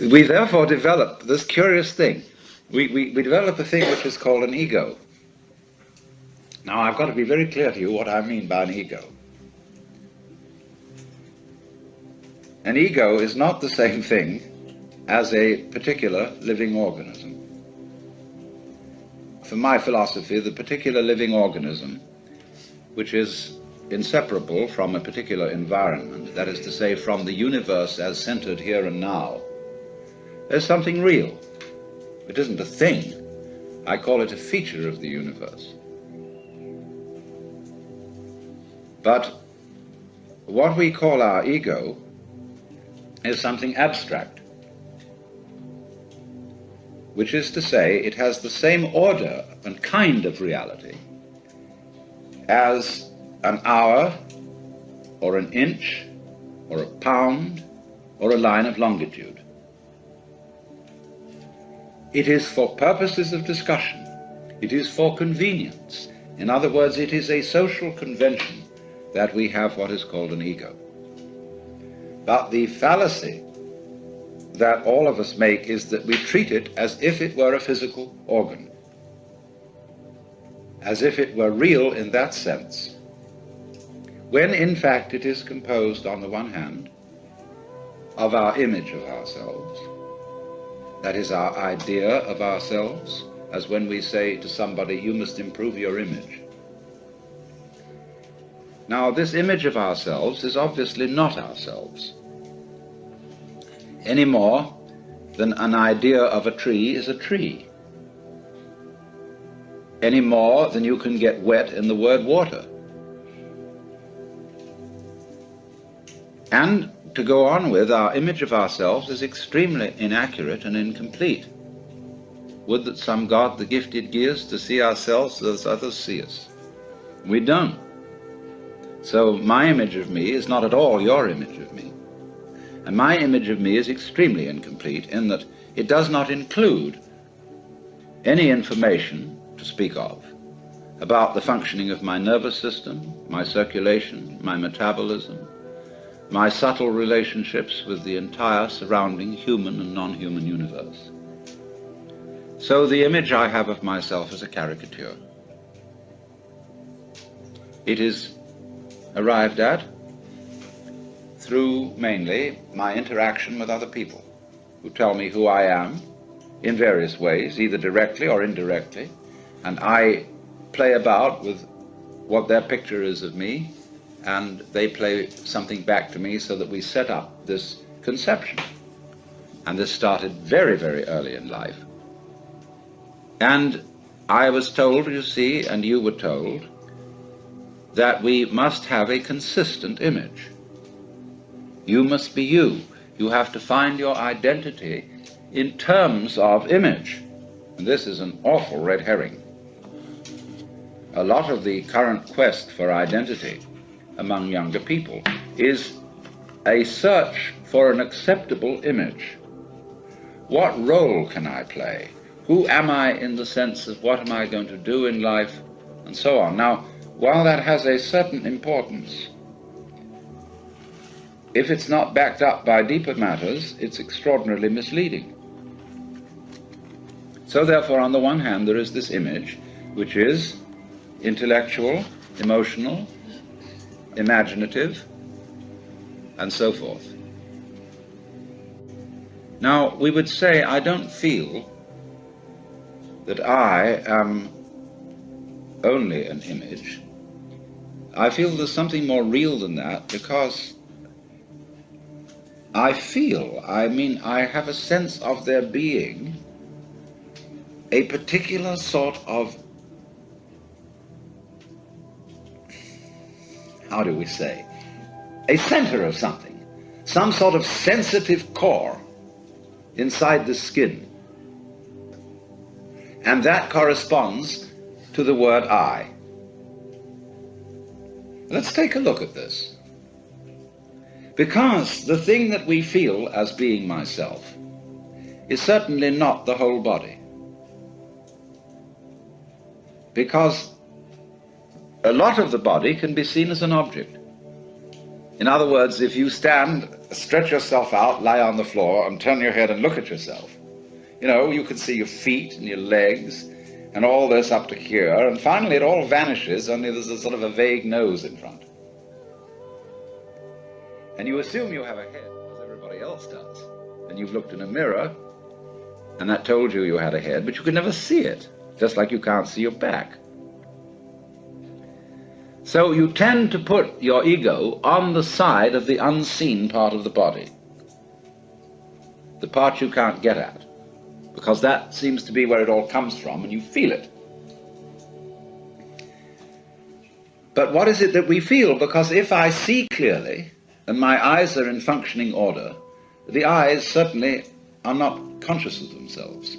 We therefore develop this curious thing. We, we, we develop a thing which is called an ego. Now, I've got to be very clear to you what I mean by an ego. An ego is not the same thing as a particular living organism. For my philosophy, the particular living organism, which is inseparable from a particular environment, that is to say, from the universe as centered here and now, is something real. It isn't a thing. I call it a feature of the universe. But what we call our ego is something abstract, which is to say, it has the same order and kind of reality as an hour, or an inch, or a pound, or a line of longitude. It is for purposes of discussion. It is for convenience. In other words, it is a social convention that we have what is called an ego. But the fallacy that all of us make is that we treat it as if it were a physical organ, as if it were real in that sense, when in fact it is composed, on the one hand, of our image of ourselves, that is our idea of ourselves, as when we say to somebody, you must improve your image. Now, this image of ourselves is obviously not ourselves, any more than an idea of a tree is a tree, any more than you can get wet in the word water. And to go on with, our image of ourselves is extremely inaccurate and incomplete. Would that some God the gifted gears to see ourselves as others see us. We don't. So my image of me is not at all your image of me. And my image of me is extremely incomplete in that it does not include any information to speak of about the functioning of my nervous system, my circulation, my metabolism, my subtle relationships with the entire surrounding human and non-human universe. So the image I have of myself is a caricature. It is arrived at through mainly my interaction with other people who tell me who I am in various ways, either directly or indirectly, and I play about with what their picture is of me, and they play something back to me so that we set up this conception. And this started very, very early in life. And I was told, you see, and you were told, that we must have a consistent image. You must be you. You have to find your identity in terms of image. And this is an awful red herring. A lot of the current quest for identity among younger people is a search for an acceptable image. What role can I play? Who am I in the sense of what am I going to do in life? And so on. Now, while that has a certain importance, if it's not backed up by deeper matters, it's extraordinarily misleading. So therefore, on the one hand, there is this image, which is intellectual, emotional, imaginative, and so forth. Now, we would say, I don't feel that I am only an image. I feel there's something more real than that because I feel, I mean, I have a sense of there being a particular sort of, how do we say, a center of something, some sort of sensitive core inside the skin. And that corresponds to the word I. Let's take a look at this. Because the thing that we feel as being myself is certainly not the whole body. Because a lot of the body can be seen as an object. In other words, if you stand, stretch yourself out, lie on the floor, and turn your head and look at yourself, you know, you can see your feet and your legs and all this up to here, and finally it all vanishes, only there's a sort of a vague nose in front. And you assume you have a head, as everybody else does. And you've looked in a mirror, and that told you you had a head, but you could never see it, just like you can't see your back. So you tend to put your ego on the side of the unseen part of the body, the part you can't get at, because that seems to be where it all comes from and you feel it. But what is it that we feel? Because if I see clearly and my eyes are in functioning order, the eyes certainly are not conscious of themselves.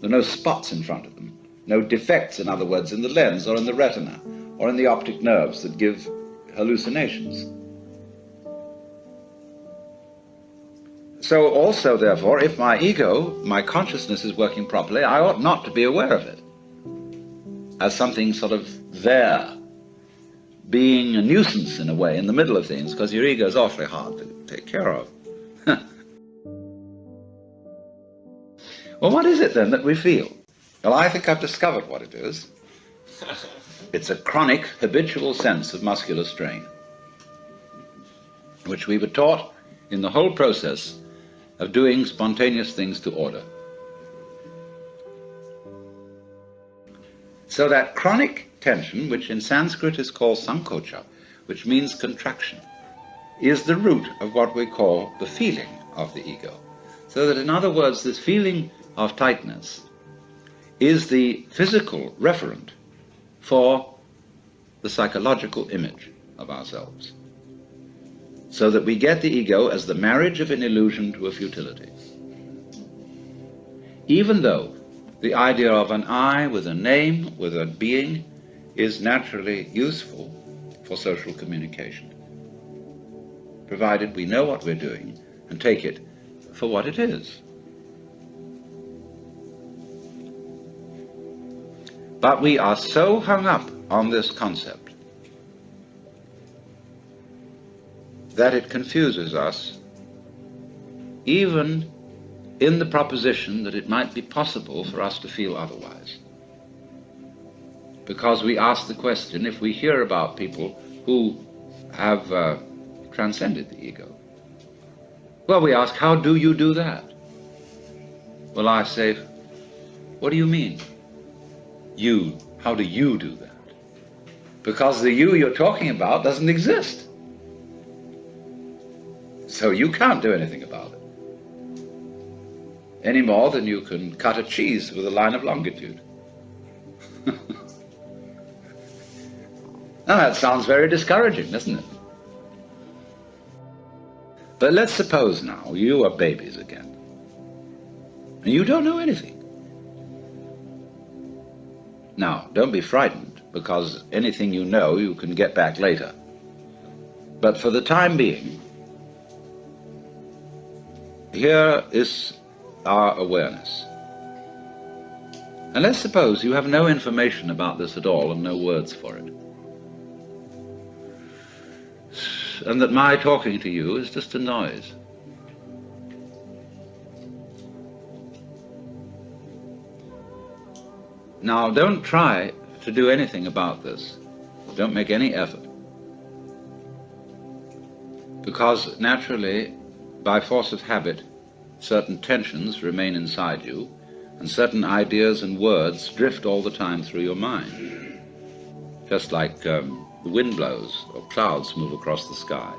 There are no spots in front of them, no defects, in other words, in the lens or in the retina or in the optic nerves that give hallucinations. So also, therefore, if my ego, my consciousness is working properly, I ought not to be aware of it as something sort of there, being a nuisance in a way in the middle of things, because your ego is awfully hard to take care of. well, what is it then that we feel? Well, I think I've discovered what it is. It's a chronic, habitual sense of muscular strain, which we were taught in the whole process of doing spontaneous things to order. So that chronic tension, which in Sanskrit is called sankocha, which means contraction, is the root of what we call the feeling of the ego. So that in other words, this feeling of tightness is the physical referent for the psychological image of ourselves. So that we get the ego as the marriage of an illusion to a futility. Even though the idea of an I with a name, with a being, is naturally useful for social communication, provided we know what we're doing and take it for what it is. But we are so hung up on this concept that it confuses us even in the proposition that it might be possible for us to feel otherwise. Because we ask the question, if we hear about people who have uh, transcended the ego, well, we ask, how do you do that? Well, I say, what do you mean? You, how do you do that? Because the you you're talking about doesn't exist. So you can't do anything about it. Any more than you can cut a cheese with a line of longitude. now that sounds very discouraging, doesn't it? But let's suppose now you are babies again. And you don't know anything. Now, don't be frightened, because anything you know you can get back later. But for the time being, here is our awareness. And let's suppose you have no information about this at all and no words for it. And that my talking to you is just a noise. Now, don't try to do anything about this. Don't make any effort. Because naturally, by force of habit, certain tensions remain inside you, and certain ideas and words drift all the time through your mind. Just like um, the wind blows or clouds move across the sky.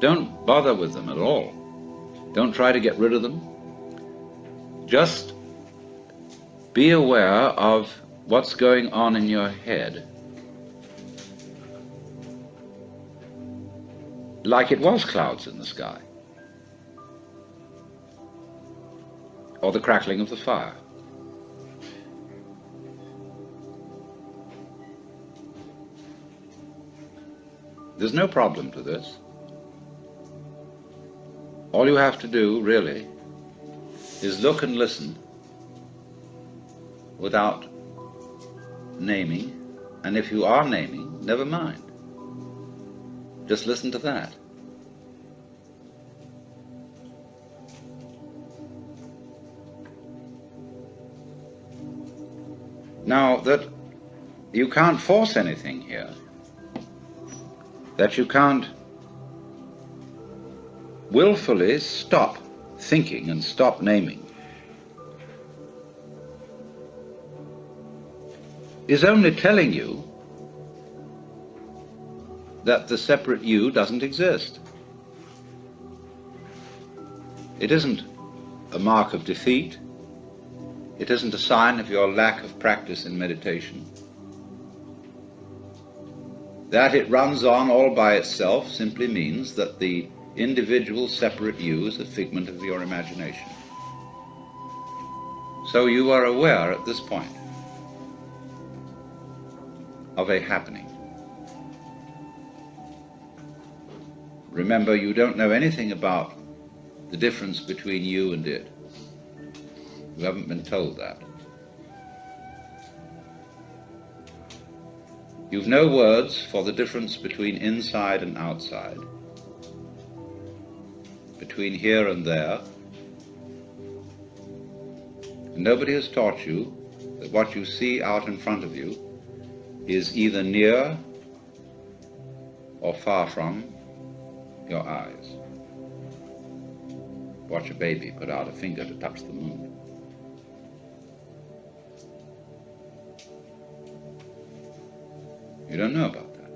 Don't bother with them at all. Don't try to get rid of them. Just be aware of what's going on in your head. Like it was clouds in the sky. Or the crackling of the fire. There's no problem to this. All you have to do, really, is look and listen without naming, and if you are naming, never mind. Just listen to that. Now, that you can't force anything here, that you can't willfully stop thinking and stop naming, is only telling you that the separate you doesn't exist. It isn't a mark of defeat. It isn't a sign of your lack of practice in meditation. That it runs on all by itself simply means that the individual separate you is a figment of your imagination. So you are aware at this point of a happening. Remember, you don't know anything about the difference between you and it. You haven't been told that. You've no words for the difference between inside and outside, between here and there. And nobody has taught you that what you see out in front of you is either near or far from your eyes. Watch a baby put out a finger to touch the moon. You don't know about that.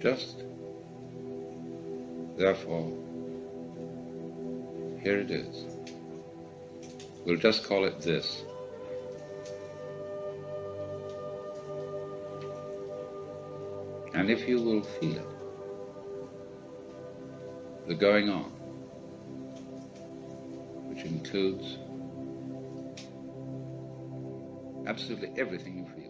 Just, therefore, here it is. We'll just call it this. And if you will feel it, the going on, which includes absolutely everything you feel.